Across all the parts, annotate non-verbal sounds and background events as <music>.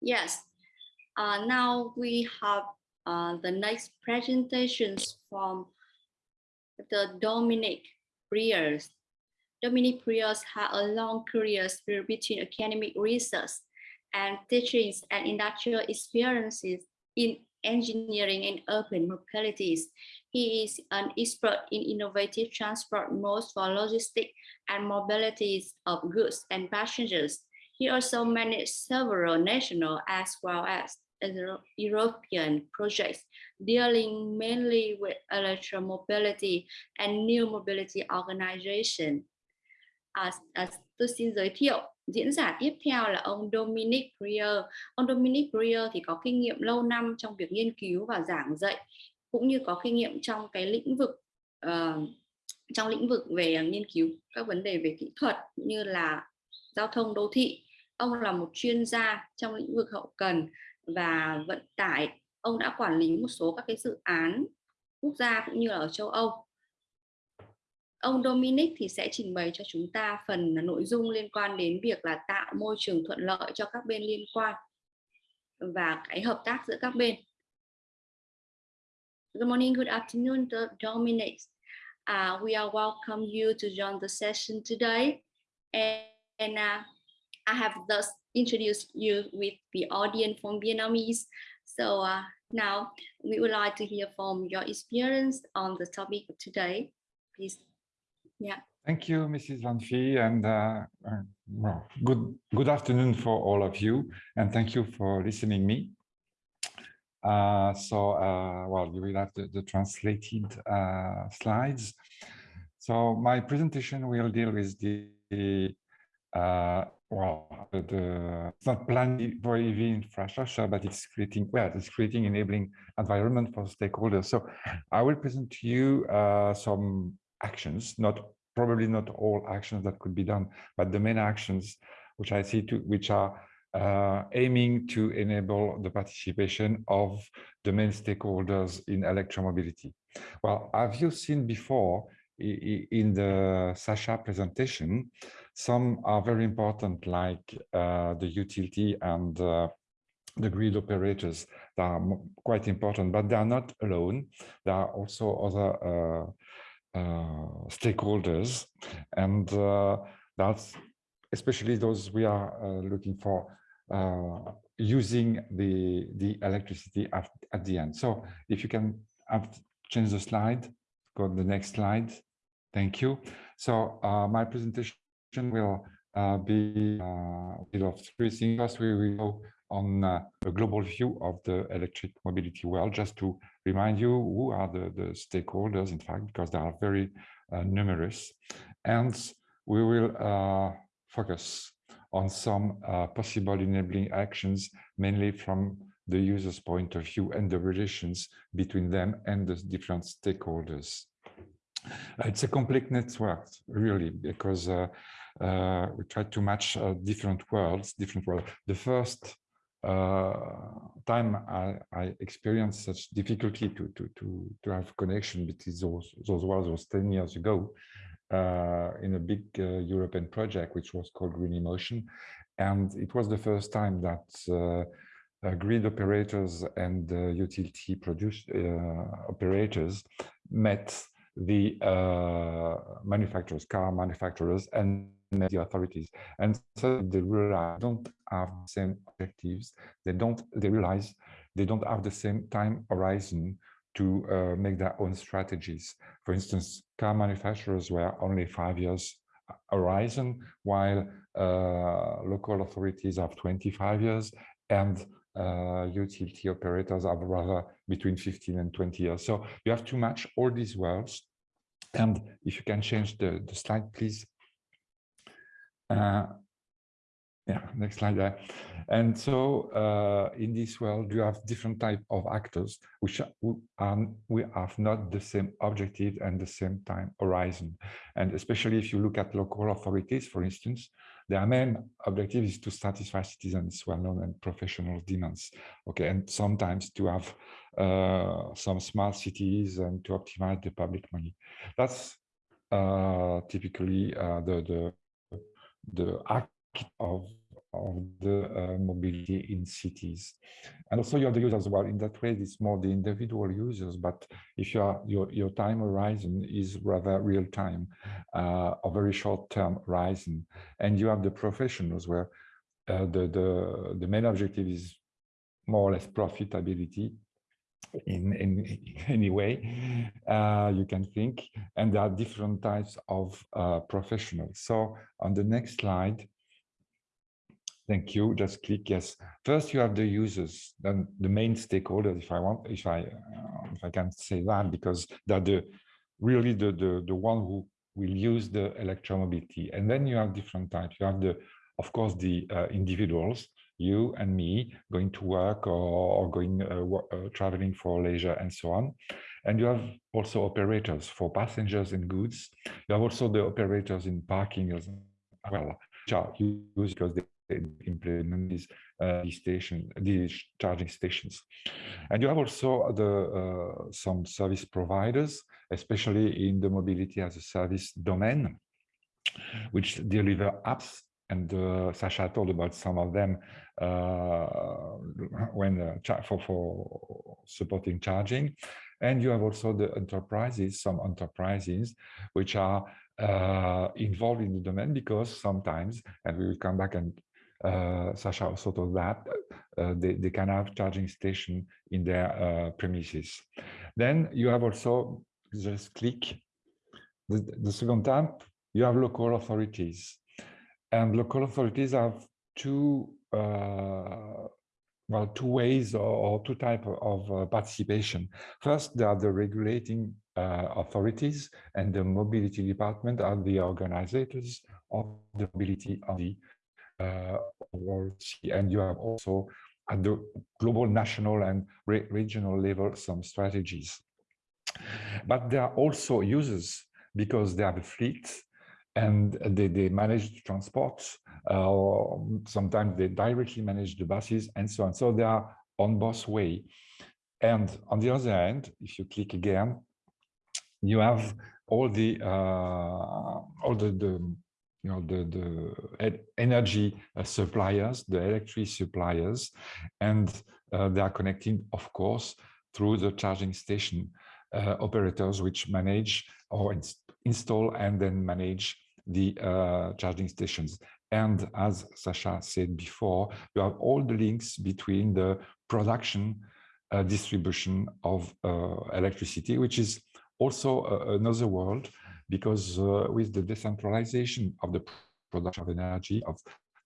Yes. Uh, now we have uh, the next presentations from the Dominic Briers. Dominic Briers had a long career between academic research and teachings and industrial experiences in engineering and urban mobilities. He is an expert in innovative transport modes for logistics and mobilities of goods and passengers. He also managed several national as well as European projects dealing mainly with electromobility and new mobility organization. À, à, tôi xin giới thiệu diễn giả tiếp theo là ông Dominic Breer. Ông Dominic Breer thì có kinh nghiệm lâu năm trong việc nghiên cứu và giảng dạy cũng như có kinh nghiệm trong cái lĩnh vực uh, trong lĩnh vực về nghiên cứu các vấn đề về kỹ thuật như là giao thông đô thị. Ông là một chuyên gia trong lĩnh vực hậu cần và vận tải. Ông đã quản lý một số các cái dự án quốc gia cũng như là ở châu Âu Ông Dominic thì sẽ trình bày cho chúng ta phần nội dung liên quan đến việc là tạo môi trường thuận lợi cho các bên liên quan và cái hợp tác giữa các bên. Good morning, good afternoon, Dominic. Uh, we are welcome you to join the session today. And, and uh, I have thus introduced you with the audience from Vietnamese. So uh, now we would like to hear from your experience on the topic of today. Please yeah. Thank you, Mrs. Van Fee, and uh, uh, well, good good afternoon for all of you, and thank you for listening me. Uh, so, uh, well, you will have the, the translated uh, slides. So, my presentation will deal with the uh, well, the it's not planning for EV infrastructure, but it's creating well, it's creating enabling environment for stakeholders. So, I will present to you some actions, not probably not all actions that could be done, but the main actions which I see to which are uh, aiming to enable the participation of the main stakeholders in electromobility. Well, have you seen before in the Sasha presentation, some are very important like uh, the utility and uh, the grid operators that are quite important, but they are not alone. There are also other uh, uh, stakeholders. And uh, that's especially those we are uh, looking for using the the electricity at, at the end. So if you can change the slide go to the next slide. Thank you. So my presentation will uh, be uh, of three things. We will go on uh, a global view of the electric mobility world, just to remind you who are the, the stakeholders, in fact, because they are very uh, numerous. And we will uh, focus on some uh, possible enabling actions, mainly from the user's point of view and the relations between them and the different stakeholders. It's a complex network, really, because uh, uh, we try to match uh, different worlds, different worlds. The first uh, time I, I, experienced such difficulty to, to, to, to have connection between those, those worlds was 10 years ago uh, in a big uh, European project, which was called Green Emotion. And it was the first time that uh, grid operators and utility produce, operators met the manufacturers, car manufacturers, and the authorities. And so they realize don't have the same objectives. They don't, they realize they don't have the same time horizon to uh, make their own strategies. For instance, car manufacturers were only five years horizon, while uh, local authorities have 25 years and uh, utility operators have rather between 15 and 20 years. So you have to match all these worlds. And if you can change the, the slide, please. Uh, yeah, next slide there. And so uh, in this world, you have different type of actors which are, we have not the same objective and the same time horizon. And especially if you look at local authorities, for instance, their main objective is to satisfy citizens' well-known and professional demands. Okay, and sometimes to have uh, some smart cities and to optimize the public money. That's uh, typically uh, the, the the act of of the uh, mobility in cities. And also you have the users as well. In that way, it's more the individual users, but if you are, your, your time horizon is rather real time, uh, a very short term horizon. And you have the professionals where uh, the, the, the main objective is more or less profitability in, in <laughs> any way uh, you can think. And there are different types of uh, professionals. So on the next slide, Thank you. Just click yes. First, you have the users, then the main stakeholders. If I want, if I, uh, if I can say that, because they're the really the the the one who will use the electromobility. And then you have different types. You have the, of course, the uh, individuals, you and me, going to work or, or going uh, uh, traveling for leisure and so on. And you have also operators for passengers and goods. You have also the operators in parking as well, which are used because they implement these uh, station these charging stations. And you have also the uh, some service providers especially in the mobility as a service domain which deliver apps. And uh, Sasha told about some of them uh, when uh, for for supporting charging. And you have also the enterprises some enterprises which are uh, involved in the domain because sometimes, and we will come back and uh, Sasha also that uh, they, they can have charging station in their uh, premises. Then you have also, just click, the, the second tab, you have local authorities. And local authorities have two, uh, well, two ways or, or two types of uh, participation. First, there are the regulating uh, authorities and the mobility department are the organizers of the mobility of the uh, and you have also at the global, national and re regional level some strategies. But there are also users because they have a fleet and they, they manage transport uh, sometimes they directly manage the buses and so on. So they are on both way. And on the other hand, if you click again, you have all the uh, all the, the you know, the, the energy uh, suppliers, the electric suppliers, and uh, they are connecting, of course, through the charging station uh, operators, which manage or ins install and then manage the uh, charging stations. And as Sasha said before, you have all the links between the production, uh, distribution of uh, electricity, which is also another world because uh, with the decentralization of the production of energy of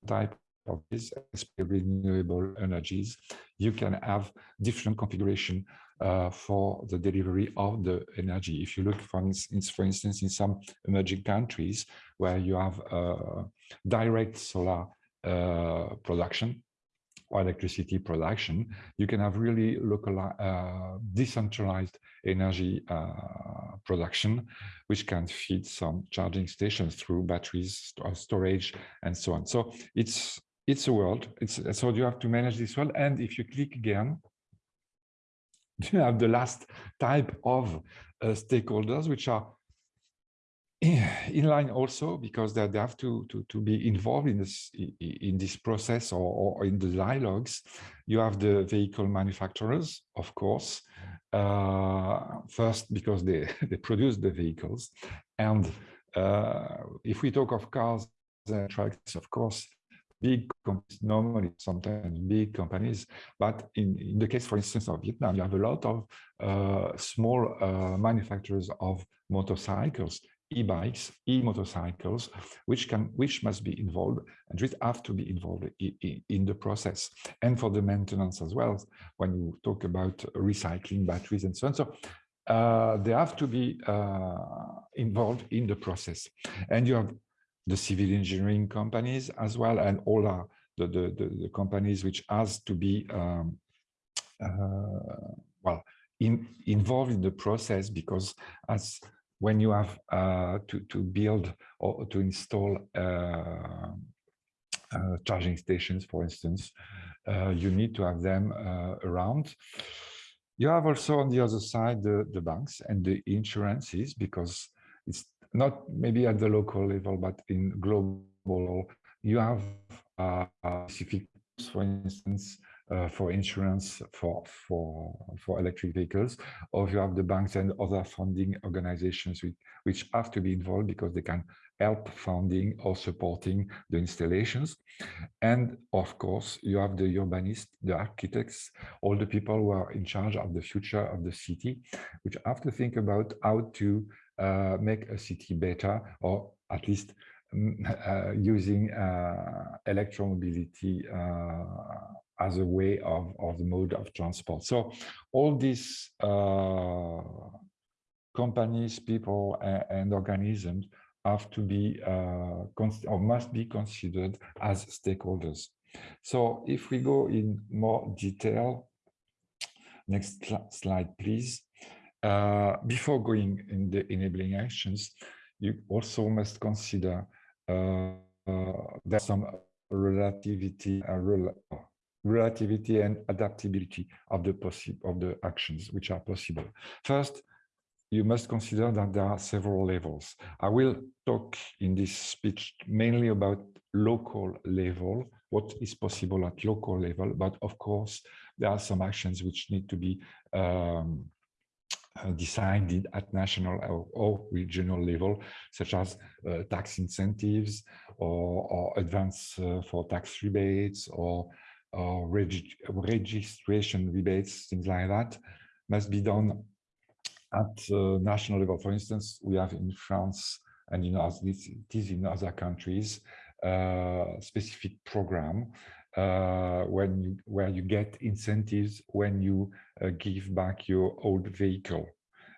type of this renewable energies, you can have different configuration uh, for the delivery of the energy. If you look, for instance, for instance, in some emerging countries where you have uh, direct solar uh, production, or electricity production, you can have really local, uh, decentralized energy uh, production, which can feed some charging stations through batteries, storage, and so on. So it's it's a world. It's so you have to manage this world. And if you click again, <laughs> you have the last type of uh, stakeholders, which are <clears throat> in line also because they, they have to, to, to be involved in this in this process or, or in the dialogues. You have the vehicle manufacturers, of course, uh, first because they, <laughs> they produce the vehicles. And uh, if we talk of cars and trucks, of course, big companies, normally sometimes big companies, but in, in the case, for instance, of Vietnam, you have a lot of uh, small uh, manufacturers of motorcycles e-bikes, e-motorcycles, which can, which must be involved and which have to be involved in, the process and for the maintenance as well. When you talk about recycling batteries and so on, so uh, they have to be uh, involved in the process. And you have the civil engineering companies as well, and all are the, the, the, the companies which has to be um, uh, well in, involved in the process because as when you have uh, to, to build or to install uh, uh, charging stations, for instance, uh, you need to have them uh, around. You have also on the other side the, the banks and the insurances because it's not maybe at the local level, but in global, you have specific, for instance, uh, for insurance for for for electric vehicles, or you have the banks and other funding organizations which, which have to be involved because they can help funding or supporting the installations. And of course, you have the urbanists, the architects, all the people who are in charge of the future of the city, which have to think about how to uh, make a city better, or at least mm, <laughs> uh, using uh, electromobility uh, as a way of, of the mode of transport. So all these uh, companies, people, and, and organisms have to be uh, or must be considered as stakeholders. So if we go in more detail, next slide, please. Uh, before going in the enabling actions, you also must consider uh, uh, there's some relativity, uh, rel relativity and adaptability of the possible of the actions which are possible. First, you must consider that there are several levels. I will talk in this speech mainly about local level, what is possible at local level, but of course, there are some actions which need to be um, uh, decided at national or, or, regional level, such as uh, tax incentives or, or advance uh, for tax rebates or or reg registration rebates, things like that, must be done at uh, national level. For instance, we have in France and in it is in other countries, uh, specific program uh, when you, where you get incentives when you uh, give back your old vehicle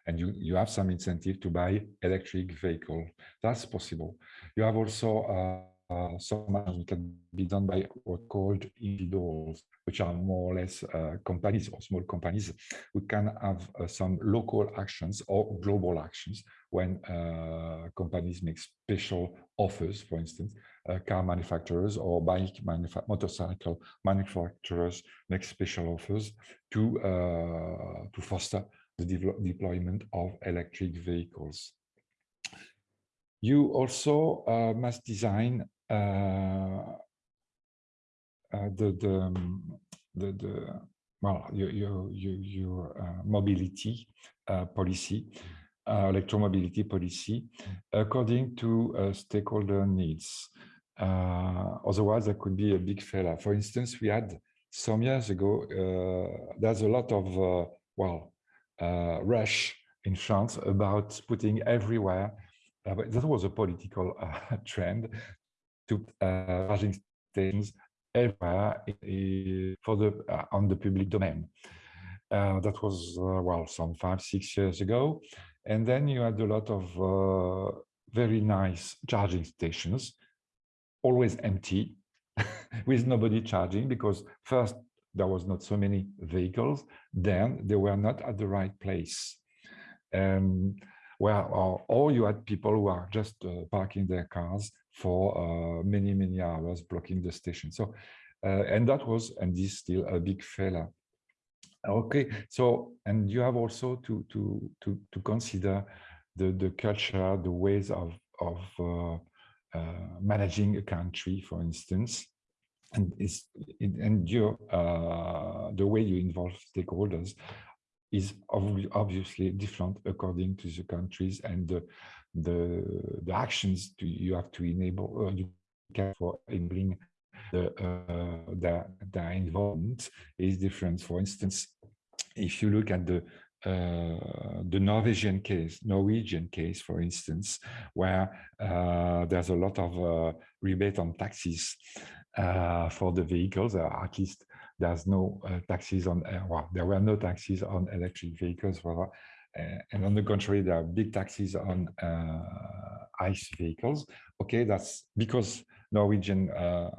and you, you have some incentive to buy electric vehicle. That's possible. You have also uh, uh, some can be done by what called individuals, which are more or less uh, companies or small companies We can have uh, some local actions or global actions when uh, companies make special offers, for instance, uh, car manufacturers or bike manufa motorcycle manufacturers make special offers to, to foster the de deployment of electric vehicles. You also uh, must design the the um, the, the well your your your, your uh, mobility policy electromobility policy according to stakeholder needs. Uh, otherwise, there could be a big failure. For instance, we had some years ago, uh, there's a lot of, uh, well, rush in France about putting everywhere, that was a political <laughs> trend to uh, charging stations everywhere for the uh, on the public domain. Uh, that was well some five six years ago, and then you had a lot of very nice charging stations, always empty, <laughs> with nobody charging because first there was not so many vehicles, then they were not at the right place. Um, where or, or you had people who are just uh, parking their cars for uh, many, many hours blocking the station. So, uh, and that was, and is still a big failure. Okay, so, and you have also to, to, to, to consider the, the culture, the ways of, of uh, managing a country, for instance, and is and your uh, the way you involve stakeholders is obviously different according to the countries and the the, the actions to, you have to enable uh, you can for enabling the, uh, the, the involvement is different. For instance, if you look at the uh, the Norwegian case, Norwegian case, for instance, where uh, there's a lot of uh, rebate on taxes uh, for the vehicles, at least there's no taxes on, well, there were no taxes on electric vehicles, uh, and on the contrary, there are big taxes on uh, ICE vehicles. Okay, that's because Norwegian uh,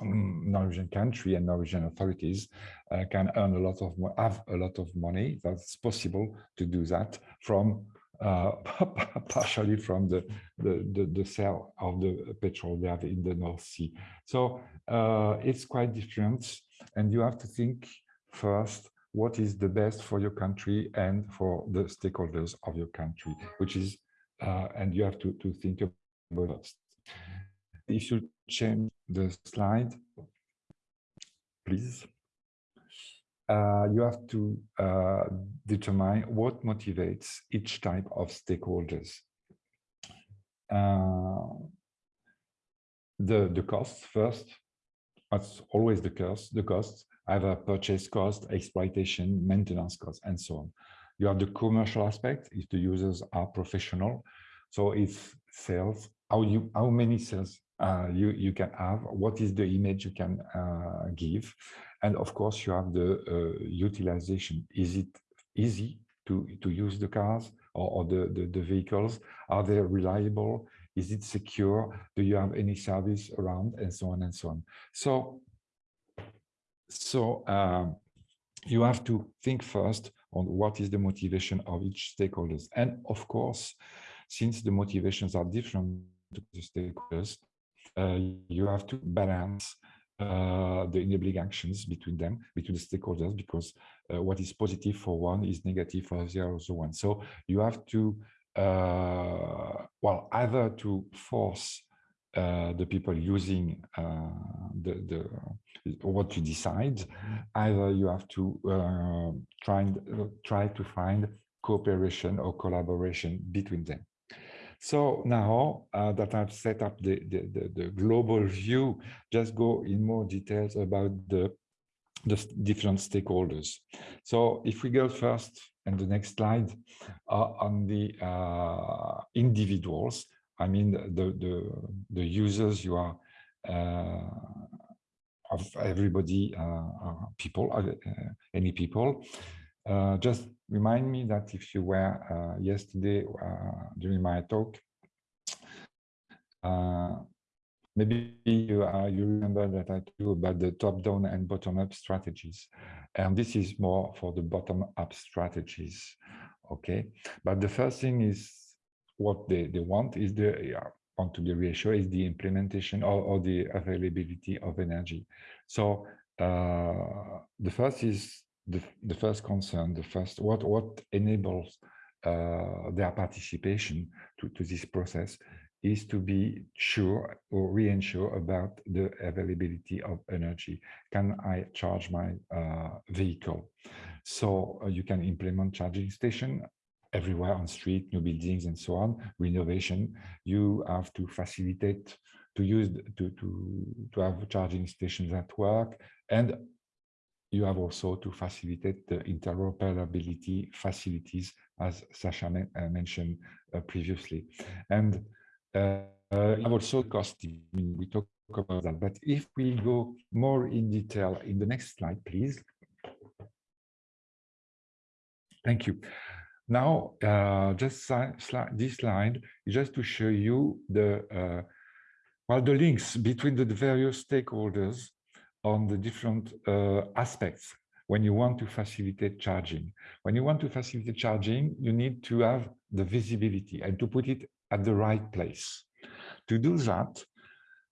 um, Norwegian country and Norwegian authorities uh, can earn a lot of have a lot of money. That's possible to do that from uh, <laughs> partially from the, the, the the sale of the petrol they have in the North Sea. So uh, it's quite different, and you have to think first what is the best for your country and for the stakeholders of your country, which is, uh, and you have to, to think about it. if you change the slide, please. Uh, you have to uh, determine what motivates each type of stakeholders. Uh, the the costs first. That's always the cost. The costs either purchase cost, exploitation, maintenance costs, and so on. You have the commercial aspect if the users are professional. So it's sales, how you how many sales uh, you you can have, what is the image you can uh, give, and of course you have the uh, utilization. Is it easy to to use the cars or, or the, the the vehicles? Are they reliable? Is it secure? Do you have any service around, and so on and so on. So so um, you have to think first on what is the motivation of each stakeholders. And of course, since the motivations are different to the stakeholders, uh, you have to balance uh, the enabling actions between them, between the stakeholders, because uh, what is positive for one is negative for the other one. So you have to, uh, well, either to force uh, the people using uh, the, the what you decide, either you have to try and try to find cooperation or collaboration between them. So now uh, that I've set up the, the, the, the, global view, just go in more details about the, the different stakeholders. So if we go first and the next slide uh, on the uh, individuals, I mean the, the, the users you are uh, of everybody, uh, people, uh, any people. Just remind me that if you were yesterday during my talk, maybe you, uh, you remember that I told about the top-down and bottom-up strategies. And this is more for the bottom-up strategies, okay? But the first thing is what they, they want is the, want to be reassured is the implementation or, or the availability of energy. So uh, the first is the, the first concern, the first what what enables uh, their participation to, to this process is to be sure or reassure about the availability of energy. Can I charge my uh, vehicle? So uh, you can implement charging station everywhere on street, new buildings and so on, renovation, you have to facilitate to use to, to, to have charging stations at work and you have also to facilitate the interoperability facilities as Sasha uh, mentioned uh, previously. And uh, have also cost, we talk about that, but if we go more in detail in the next slide, please. Thank you. Now, uh, just this slide just to show you the uh, well the links between the various stakeholders on the different uh, aspects when you want to facilitate charging. When you want to facilitate charging, you need to have the visibility and to put it at the right place. To do that,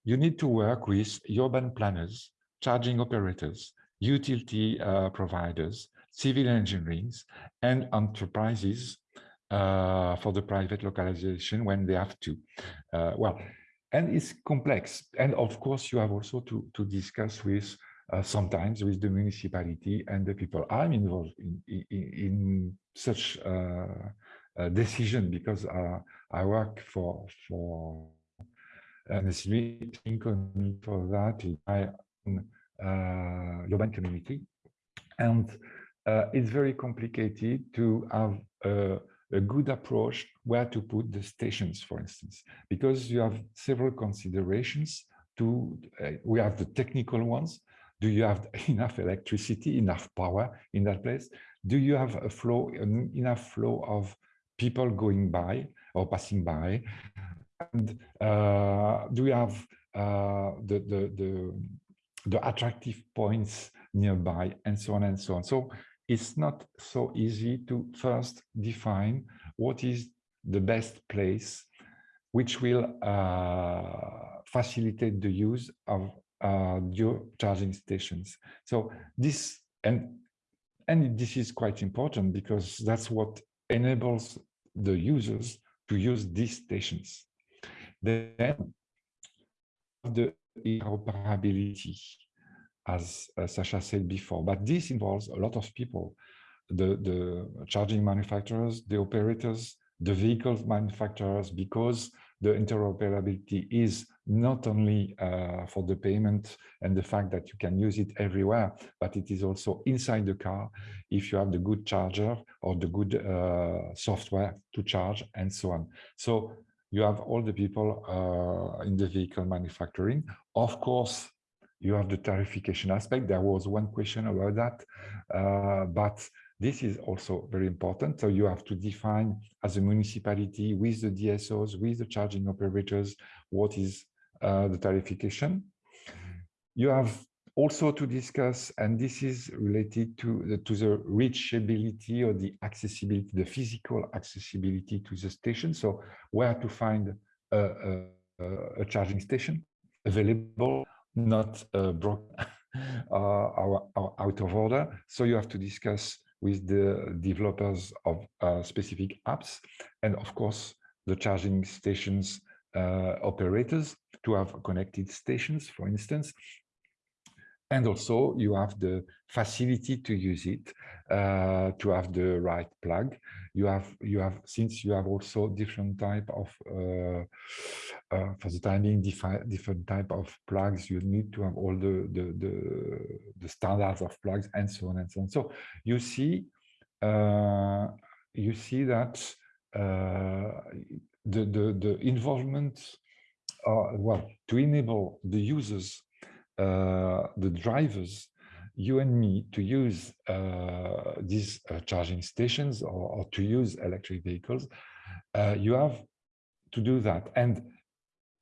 you need to work with urban planners, charging operators, utility uh, providers, civil engineering and enterprises uh, for the private localization when they have to. Uh, well, and it's complex. And of course, you have also to, to discuss with uh, sometimes with the municipality and the people. I'm involved in, in, in such uh, a decision because uh, I work for for an community for that in my uh, urban community. And uh, it's very complicated to have a, good approach where to put the stations, for instance, because you have several considerations to, uh, we have the technical ones. Do you have <laughs> enough electricity, enough power in that place? Do you have a flow, enough flow of people going by or passing by? And uh, do you have uh, the, the, the, the attractive points nearby and so on and so on. So it's not so easy to first define what is the best place which will uh, facilitate the use of uh, your charging stations. So this and and this is quite important because that's what enables the users to use these stations. Then the interoperability, as uh, Sasha said before, but this involves a lot of people, the, the charging manufacturers, the operators, the vehicle manufacturers, because the interoperability is not only uh, for the payment and the fact that you can use it everywhere, but it is also inside the car if you have the good charger or the good uh, software to charge and so on. So you have all the people uh, in the vehicle manufacturing. Of course, you have the tarification aspect. There was one question about that, uh, but this is also very important. So you have to define as a municipality with the DSOs, with the charging operators, what is uh, the tarification. You have also to discuss, and this is related to the, to the reachability or the accessibility, the physical accessibility to the station. So where to find a, a, a charging station available, not uh, broken <laughs> or, or out of order. So you have to discuss with the developers of uh, specific apps and of course the charging stations uh, operators to have connected stations for instance and also you have the facility to use it uh, to have the right plug. You have you have since you have also different type of uh, uh, for the timing different type of plugs you need to have all the, the the the, standards of plugs and so on and so on. So you see uh, you see that uh, the the the involvement uh, well to enable the users the drivers, you and me, to use uh, these uh, charging stations or, or, to use electric vehicles, you have to do that. And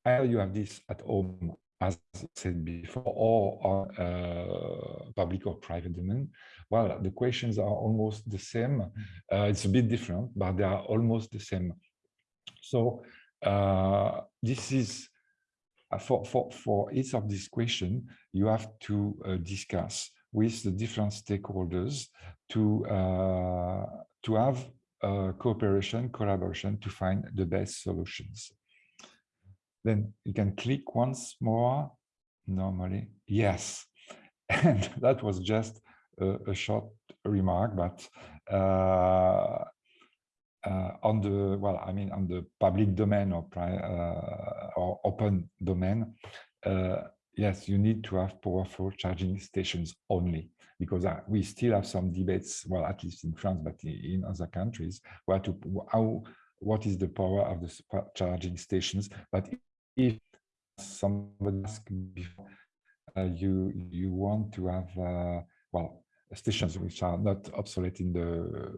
either you have this at home, as said before, or on uh, public or private domain. Well, the questions are almost the same. Uh, it's a bit different, but they are almost the same. So uh, this is uh, for, for, for each of these questions, you have to uh, discuss with the different stakeholders to, uh, to have cooperation, collaboration to find the best solutions. Then you can click once more, normally, yes. <laughs> And that was just a, a short remark, but uh, uh, on the well i mean on the public domain or uh, or open domain uh, yes you need to have powerful charging stations only because uh, we still have some debates well at least in france but in other countries where to how what is the power of the charging stations. But if somebody asked before uh, you you want to have uh, well stations which are not obsolete in the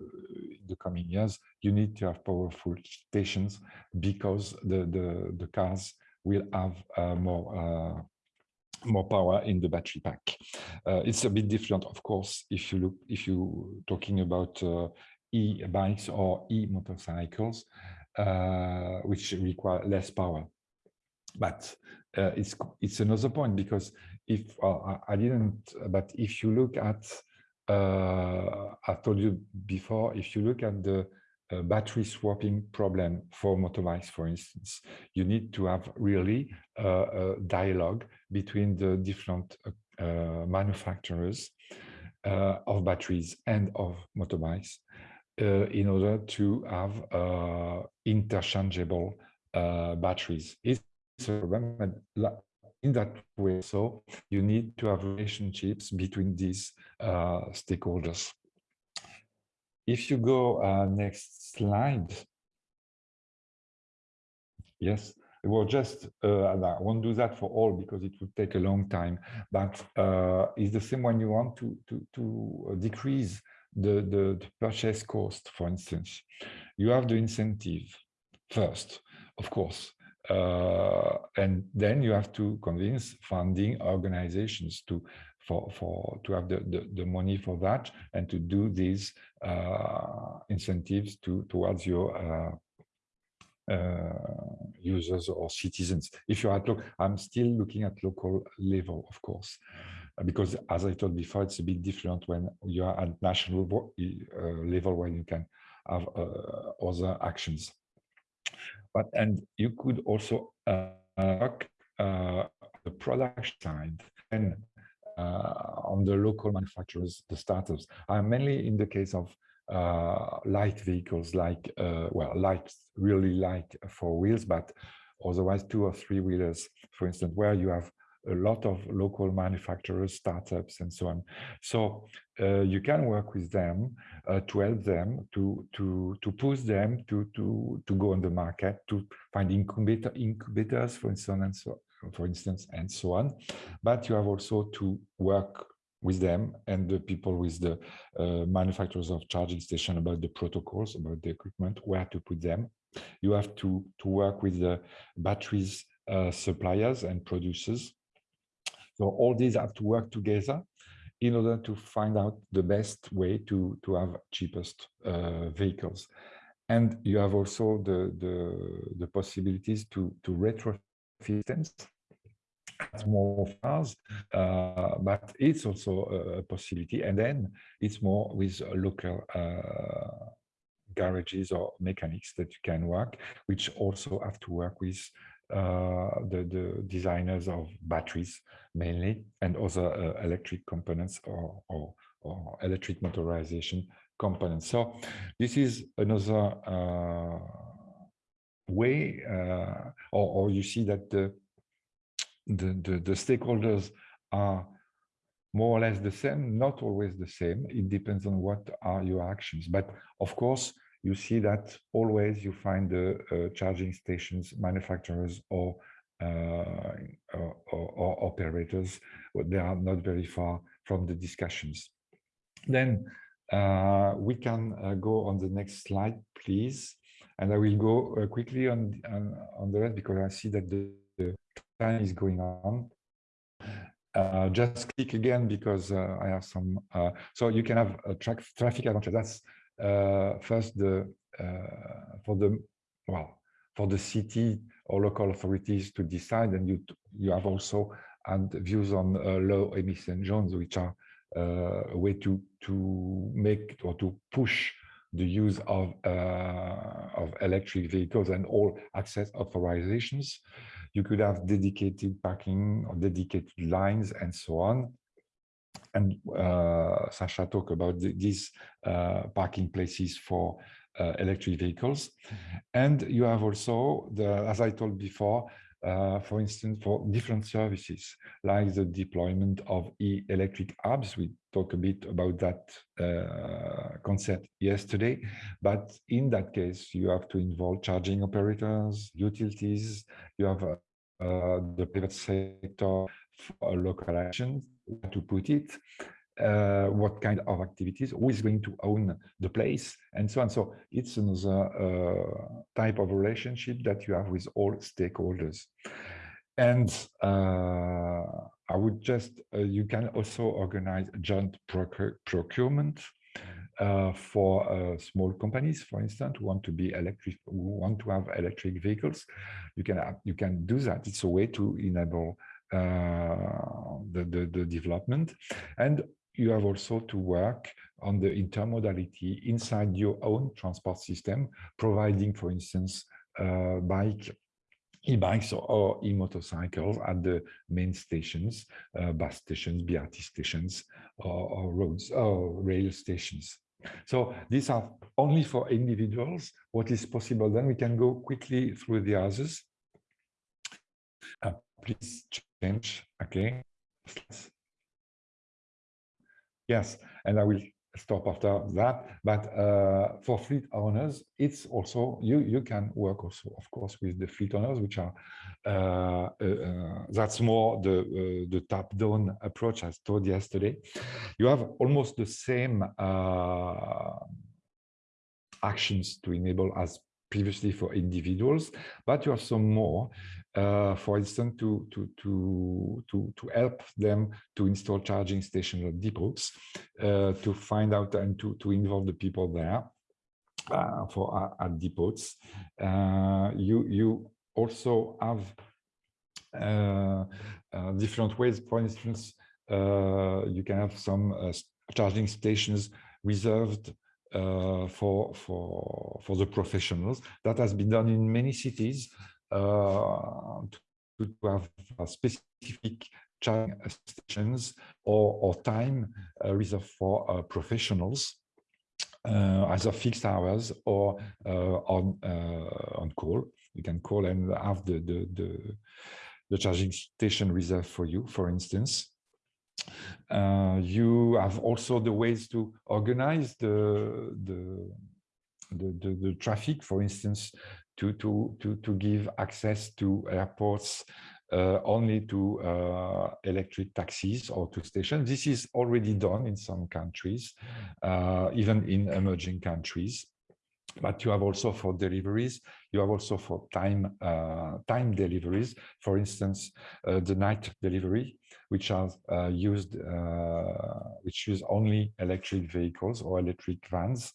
the coming years, you need to have powerful stations because the the, the cars will have uh, more uh, more power in the battery pack. Uh, it's a bit different, of course, if you look if you talking about uh, e-bikes or e-motorcycles, uh, which require less power. But uh, it's it's another point because if I didn't, but if you look at uh, I told you before, if you look at the uh, battery swapping problem for motorbikes, for instance, you need to have really uh, a dialogue between the different uh, manufacturers uh, of batteries and of motorbikes uh, in order to have interchangeable batteries. It's a problem in that way. So you need to have relationships between these uh, stakeholders. If you go uh, next slide. Yes, well, just, uh, I won't do that for all because it would take a long time, but uh, it's the same one you want to, to, to decrease the, the, the purchase cost, for instance. You have the incentive first, of course, and then you have to convince funding organizations to for for to have the, the, the money for that and to do these uh, incentives to towards your uh, uh, users or citizens. If you're at look, I'm still looking at local level, of course, because as I told before, it's a bit different when you are at national uh, level where you can have uh, other actions but and you could also uh, uh, the product side and uh, on the local manufacturers, the startups, are mainly in the case of uh, light vehicles like, uh, well, light, really light four wheels, but otherwise two or three wheelers, for instance, where you have a lot of local manufacturers, startups, and so on. So uh, you can work with them uh, to help them to to to push them to to to go on the market to find incubator incubators, for instance, and so for instance, and so on. But you have also to work with them and the people with the uh, manufacturers of charging station about the protocols, about the equipment, where to put them. You have to to work with the batteries uh, suppliers and producers so all these have to work together in order to find out the best way to, to have cheapest uh, vehicles. And you have also the, the, the possibilities to, to retrofit them more cars, uh, but it's also a possibility. And then it's more with local uh, garages or mechanics that you can work, which also have to work with the, the designers of batteries mainly and other uh, electric components or, or, or, electric motorization components. So this is another uh, way uh, or, or, you see that the, the, the, the stakeholders are more or less the same, not always the same. It depends on what are your actions. But of course, you see that always you find the uh, charging stations manufacturers or, uh, or, or, operators, they are not very far from the discussions. Then uh, we can go on the next slide, please. And I will go quickly on, on, on the rest because I see that the, the time is going on. Uh, just click again because uh, I have some. Uh, so you can have a tra traffic advantage. That's first the uh, for the well for the city or local authorities to decide, and you you have also and views on uh, low emission zones, which are a way to to make or to push the use of uh, of electric vehicles and all access authorizations. You could have dedicated parking or dedicated lines and so on and uh, Sasha talked about the, these uh, parking places for uh, electric vehicles. And you have also, the, as I told before, uh, for instance, for different services, like the deployment of e-electric hubs. We talked a bit about that uh, concept yesterday, but in that case, you have to involve charging operators, utilities, you have uh, the private sector for local actions to put it, uh, what kind of activities, who is going to own the place, and so on. So it's another uh, type of relationship that you have with all stakeholders. And uh, I would just, uh, you can also organize joint procure procurement uh, for uh, small companies, for instance, who want to be electric, who want to have electric vehicles. You can you can do that. It's a way to enable the, the, the development. And you have also to work on the intermodality inside your own transport system, providing, for instance, uh, bike e-bikes or e-motorcycles at the main stations, uh, bus stations, BRT stations, or, or, roads or rail stations. So these are only for individuals. What is possible then? We can go quickly through the others. Uh, please change. Okay. Yes, and I will stop after that. But uh, for fleet owners, it's also you you can work also, of course, with the fleet owners, which are uh, uh, uh that's more the uh, the top down approach as told yesterday. You have almost the same uh, actions to enable as previously for individuals, but you have some more, uh, for instance, to, to, to, to, to help them to install charging stations at depots, uh, to find out and to, to involve the people there uh, for uh, at depots. Uh, you, you also have uh, different ways, for instance, you can have some charging stations reserved uh, for for for the professionals. That has been done in many cities uh, to have uh, specific charging stations or, or time uh, reserved for professionals, uh, either fixed hours or uh, on uh, on call. You can call and have the, the, the, the charging station reserved for you, for instance. Uh, you have also the ways to organize the, the, the, the, the traffic, for instance, to, to, to, to give access to airports uh, only to uh, electric taxis or to stations. This is already done in some countries, uh, even in emerging countries. But you have also for deliveries, you have also for time uh, time deliveries. For instance, uh, the night delivery, which are uh, used, which use only electric vehicles or electric vans.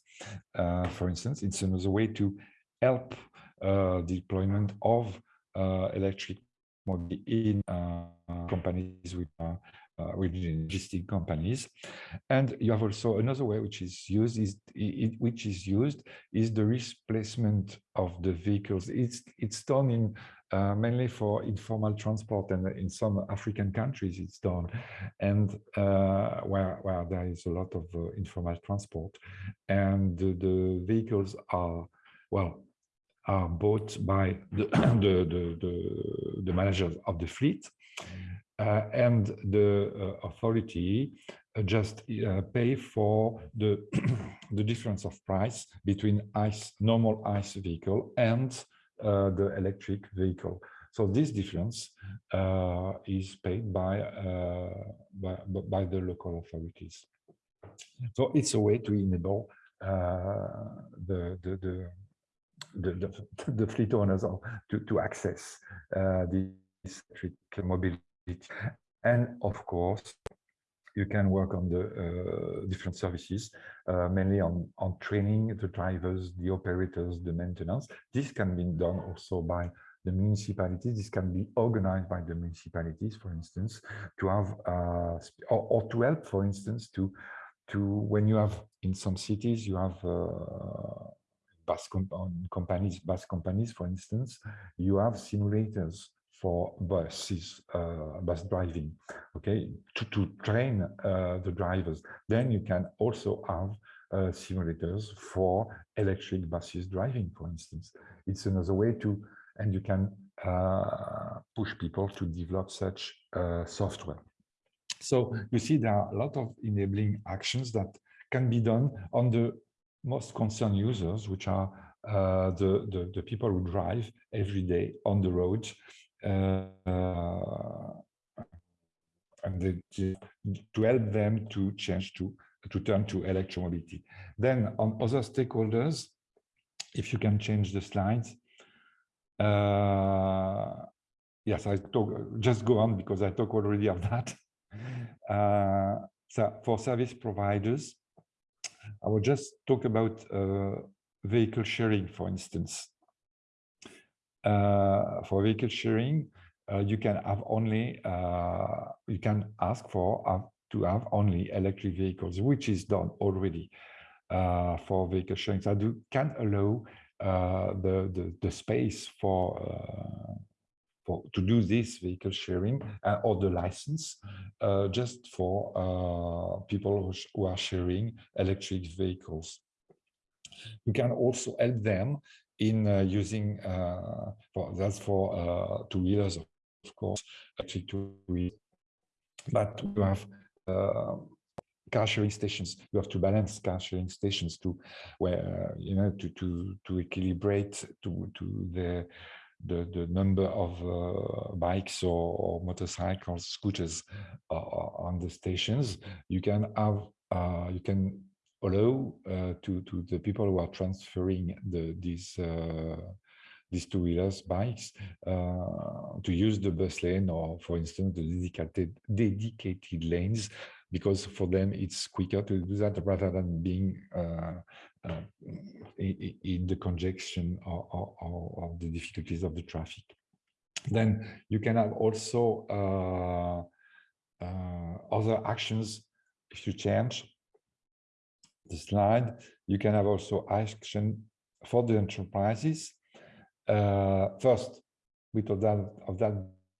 for instance, it's another way to help deployment of electric mobility in uh, companies with uh, uh, with logistic companies and you have also another way which is used is it, which is used is the replacement of the vehicles it's it's done in uh, mainly for informal transport and in some African countries it's done. And uh, where where there is a lot of uh, informal transport. And the, the vehicles are well are bought by the, <coughs> the, the, the, the managers of the fleet. Uh, and the uh, authority just pay for the, <coughs> the difference of price between ICE, normal ICE vehicle and the electric vehicle. So this difference uh, is paid by, by, by the local authorities. So it's a way to enable the, the, the the, the, <laughs> the, fleet owners to, to access uh, this electric mobility. And of course, you can work on the uh, different services, uh, mainly on, on training the drivers, the operators, the maintenance. This can be done also by the municipalities. This can be organized by the municipalities, for instance, to have, uh, or, or, to help, for instance, to, to when you have in some cities, you have uh, bus companies, bus companies, for instance, you have simulators for buses, uh, bus driving, okay, to, to train uh, the drivers. Then you can also have uh, simulators for electric buses driving, for instance. It's another way to, and you can push people to develop such software. So you see there are a lot of enabling actions that can be done on the most concerned users, which are uh, the, the, the people who drive every day on the road uh, and they, to help them to change to to turn to electromobility. Then on other stakeholders, if you can change the slides. Uh, yes, I talk, just go on because I talk already of that. <laughs> Uh, so for service providers, I will just talk about uh, vehicle sharing, for instance. Uh, for vehicle sharing, uh, you can have only, uh, you can ask for to have only electric vehicles, which is done already for vehicle sharing. So do, can allow the, the, the space for for to do this vehicle sharing uh, or the license uh, just for uh, people who are sharing electric vehicles. You can also help them in uh, using uh, for that's for uh, two wheelers, of course, electric two wheelers. But you have car sharing stations. You have to balance car sharing stations to where you know to to to equilibrate to to the the, the number of uh, bikes or, or, motorcycles, scooters uh, on the stations, you can have, uh, you can allow uh, to, to the people who are transferring the, these, uh, these two-wheelers bikes uh, to use the bus lane or, for instance, the dedicated, dedicated lanes because for them it's quicker to do that rather than being in, in, the congestion or, or, or, the difficulties of the traffic. Then you can have also uh, uh, other actions if you change the slide. You can have also action for the enterprises. Uh, first, of that, of that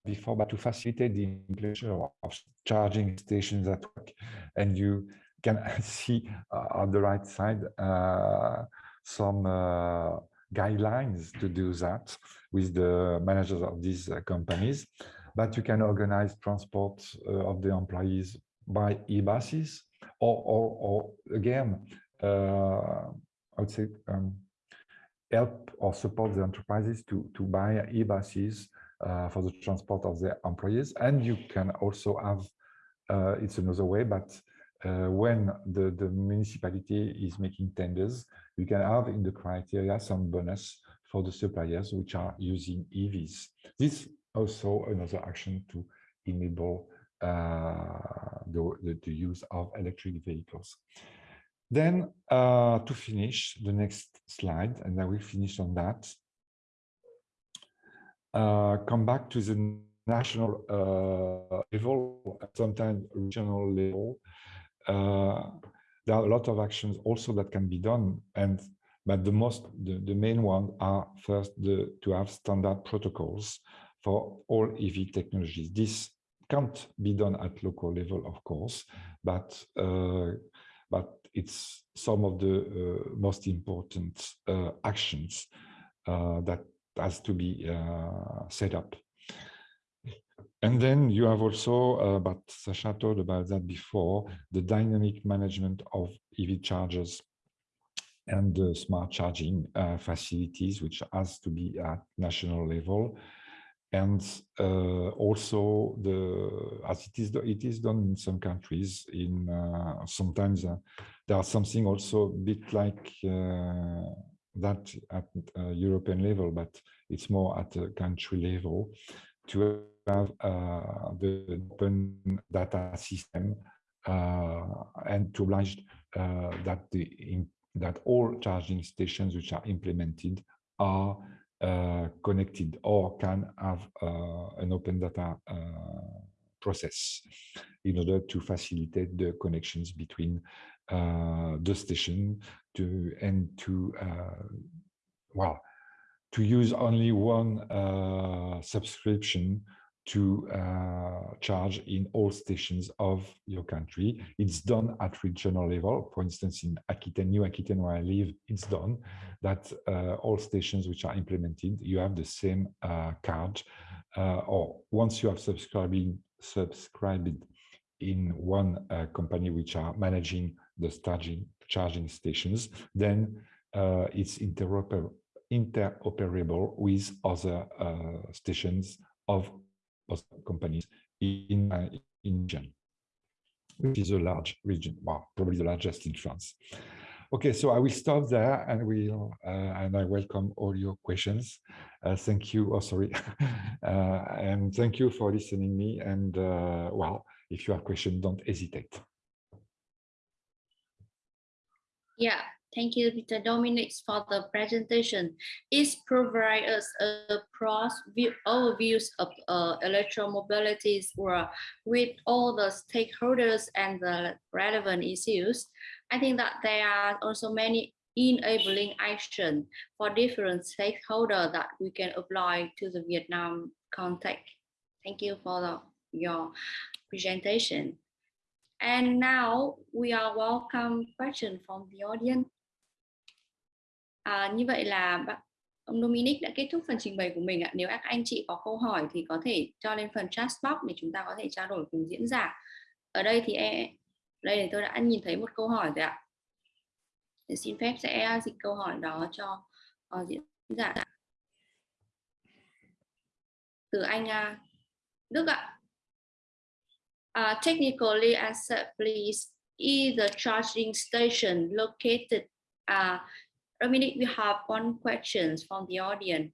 before, but to facilitate the implementation of charging stations at work. And you can <laughs> see uh, on the right side uh, some uh, guidelines to do that with the managers of these uh, companies. But you can organize transport uh, of the employees by e-buses or, or, or, again, uh, I would say um, help or support the enterprises to, to buy e-buses uh, for the transport of their employees. And you can also have, uh, it's another way, but uh, when the, the municipality is making tenders, you can have in the criteria some bonus for the suppliers which are using EVs. This is also another action to enable the, the, the, use of electric vehicles. Then uh, to finish the next slide, and I will finish on that. Uh, come back to the national uh, level, sometimes regional level. Uh, there are a lot of actions also that can be done, and but the most, the, the main one are first the, to have standard protocols for all EV technologies. This can't be done at local level, of course, but uh, but it's some of the uh, most important uh, actions that has to be set up. And then you have also, uh, but Sasha told about that before, the dynamic management of EV chargers and the smart charging uh, facilities, which has to be at national level. And uh, also the, as it is, it is done in some countries in uh, sometimes uh, there are something also a bit like uh, that at uh, European level, but it's more at a country level to have uh, the open data system and to oblige that the in, that all charging stations which are implemented are connected or can have uh, an open data process in order to facilitate the connections between uh, the station to and to uh, well to use only one uh, subscription to uh, charge in all stations of your country. It's done at regional level. For instance, in Aquitaine, New Aquitaine, where I live, it's done that uh, all stations which are implemented, you have the same uh, card. or once you have subscribing, subscribed in one company which are managing the charging charging stations, then uh, it's interoper interoperable with other uh, stations of companies in uh, in region, which is a large region, well, probably the largest in France. Okay, so I will stop there and we uh, and I welcome all your questions. Uh, thank you. Oh, sorry, <laughs> uh, and thank you for listening me. And uh, well, if you have questions, don't hesitate. Yeah, thank you, Mr. Dominic, for the presentation. It provides us a cross view overviews of uh, electromobility's world with all the stakeholders and the relevant issues. I think that there are also many enabling action for different stakeholders that we can apply to the Vietnam context. Thank you for the, your presentation. And now we are welcome question from the audience. À, như vậy là ông Dominic đã kết thúc phần trình bày của mình ạ. Nếu các anh chị có câu hỏi thì có thể cho lên phần chat box để chúng ta có thể trao đổi cùng diễn giả. Ở đây thì em, đây thì tôi đã nhìn thấy một câu hỏi rồi ạ. Để xin phép sẽ dịch câu hỏi đó cho uh, diễn giả. Từ anh uh, Đức ạ. Uh, technically answer, please. Is the charging station located? Uh, Dominic, we have one question from the audience.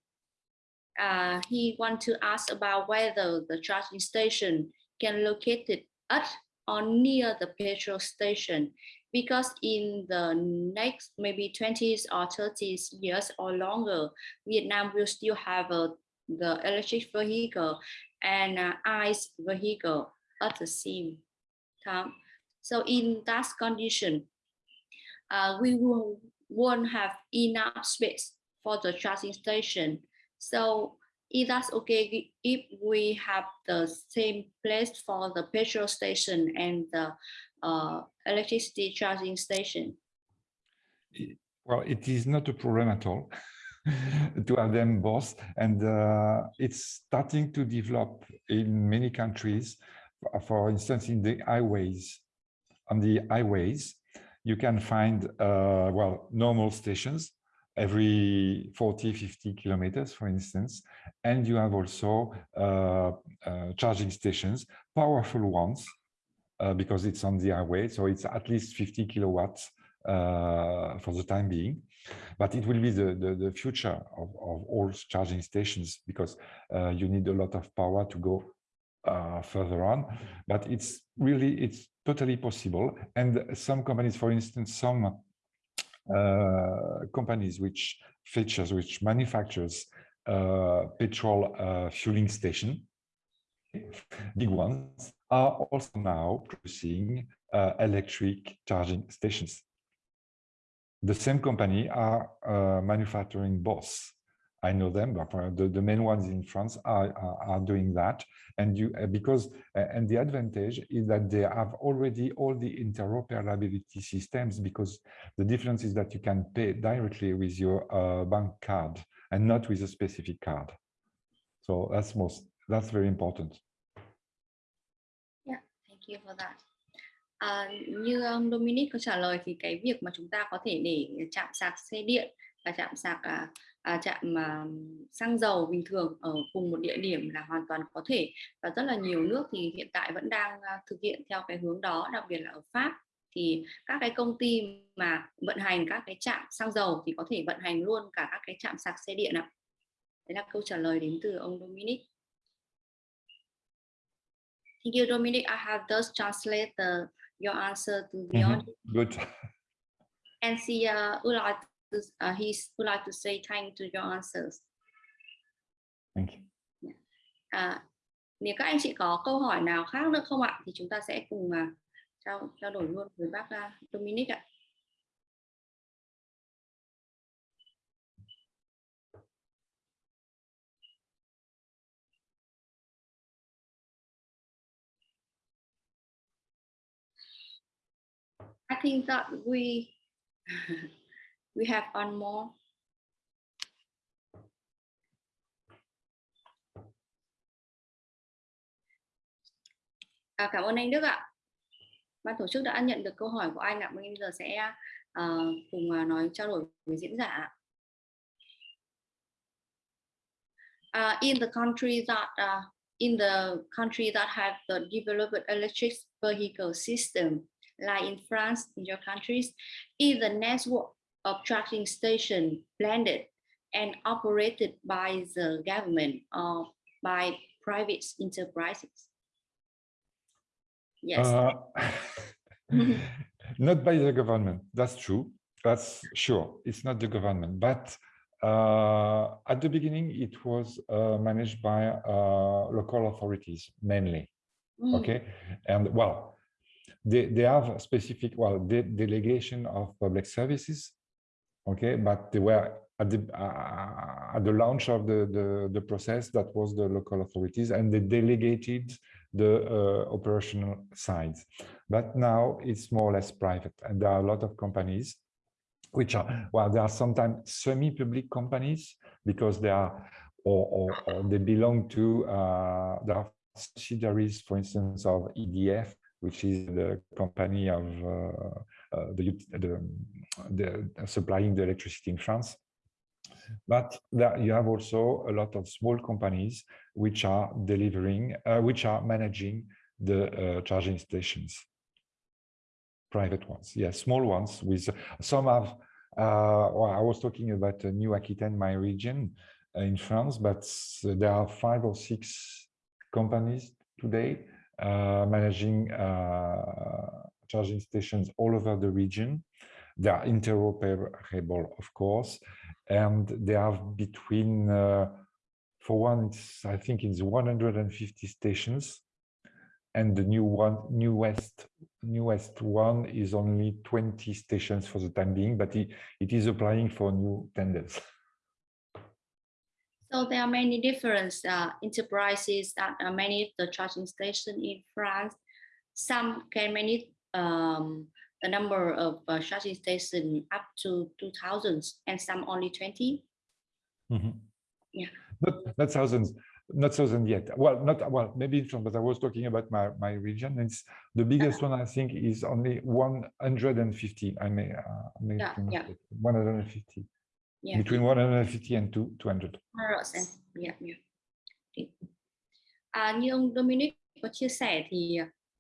Uh, he want to ask about whether the charging station can located at or near the petrol station because in the next maybe 20s or 30s years or longer, Vietnam will still have a, the electric vehicle and uh, ICE vehicle at the same time. So in that condition, uh, we will won't have enough space for the charging station. So if that's okay, if we have the same place for the petrol station and the uh, electricity charging station. Well, it is not a problem at all <laughs> to have them both. And uh, it's starting to develop in many countries. For instance, in the highways, on the highways, you can find, uh, well, normal stations every 40, 50 kilometers, for instance. And you have also uh, uh, charging stations, powerful ones, uh, because it's on the highway. So it's at least 50 kilowatts uh, for the time being. But it will be the, the, the future of, of all charging stations because uh, you need a lot of power to go further on. But it's really, it's totally possible. And some companies, for instance, some uh, companies which features, which manufactures uh, petrol uh, fueling station, big ones, are also now producing uh, electric charging stations. The same company are uh, manufacturing both. I know them, but uh, the, the main ones in France are, are, are doing that. And you uh, because uh, and the advantage is that they have already all the interoperability systems because the difference is that you can pay directly with your uh, bank card and not with a specific card. So that's most that's very important. Yeah, thank you for that. À, như ông Dominic có trả lời thì cái việc mà chúng ta có thể để chạm sạc xe điện và chạm sạc à, chạm à, xăng dầu bình thường ở cùng một địa điểm là hoàn toàn có thể và rất là nhiều nước thì hiện tại vẫn đang à, thực hiện theo cái hướng đó đặc biệt là ở Pháp thì các cái công ty mà vận hành các cái trạm xăng dầu thì có thể vận hành luôn cả các cái trạm sạc xe điện ạ. Đấy là câu trả lời đến từ ông Dominic. Thank you, Dominic. I have just translated your answer to the Mhm. audience. Good. And she uh, like to, uh, he would like to say thank to your answers. Thank you. À, nếu các anh chị có câu hỏi nào khác nữa không ạ thì chúng ta sẽ cùng uh, trao trao đổi luôn với bác uh, Dominic ạ. I think that we <laughs> we have one more. À, cảm ơn anh Đức ạ. Ban tổ chức đã nhận được câu hỏi của anh ạ. Bây giờ sẽ uh, cùng ờ, nói trao đổi với diễn giả. Uh, in the country that uh, in the country that have the developed electric vehicle system, like in France, in your countries, is the network of charging station blended and operated by the government or by private enterprises? Yes. Uh, <laughs> not by the government, that's true. That's sure, it's not the government, but uh, at the beginning, it was uh, managed by uh, local authorities mainly. Mm, Okay, and well, they, they have a specific, well, de delegation of public services. Okay, but they were at the uh, at the launch of the, the the process that was the local authorities, and they delegated the uh, operational sides. But now it's more or less private, and there are a lot of companies which are well, there are sometimes semi-public companies because they are or, or, or they belong to uh, there are subsidiaries, for instance, of EDF, which is the company of uh, the, the, the supplying the electricity in France. But you have also a lot of small companies which are delivering, uh, which are managing the uh, charging stations. Private ones, yes, small ones with some have. Uh, well, I was talking about uh, New Aquitaine, my region uh, in France, but there are five or six companies today uh, managing uh, charging stations all over the region. They are interoperable, of course, and they have between, uh, for one, I think it's 150 stations, and the new one, newest, newest one is only 20 stations for the time being, but it, it is applying for new tenders. So there are many different uh, enterprises that manage the charging station in France. Some can manage um, the number of uh, charging station up to 2000 and some only 20. Mhm. Yeah. Not, not thousands, not thousand yet. Well, not, well, maybe, but I was talking about my, my region. It's the biggest one, I think, is only one hundred and fifty. I may, uh, I may Yeah, yeah. one hundred and fifty, Yeah. between one hundred and fifty and two, two hundred. 100%. Yeah, yeah. À, như ông Dominic có chia sẻ thì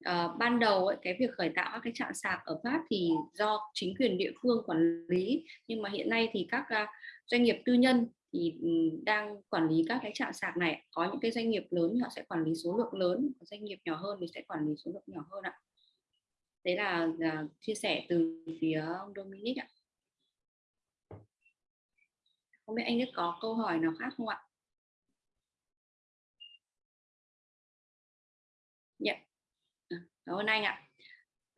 Ờ, ban đầu ấy, cái việc khởi tạo các cái trạm sạc ở Pháp thì do chính quyền địa phương quản lý. Nhưng mà hiện nay thì các uh, doanh nghiệp tư nhân thì ừ, đang quản lý các cái trạm sạc này. Có những cái doanh nghiệp lớn thì họ sẽ quản lý số lượng lớn có doanh nghiệp nhỏ hơn thì sẽ quản lý số lượng nhỏ hơn ạ. Đấy là, là chia sẻ từ phía ông Dominic ạ. Không biết anh Đức có câu hỏi nào khác không ạ? Yeah. Cảm ơn anh ạ.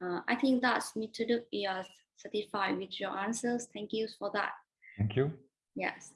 Uh, I think that Mr. Đức is satisfied with your answers. Thank you for that. Thank you. Yes.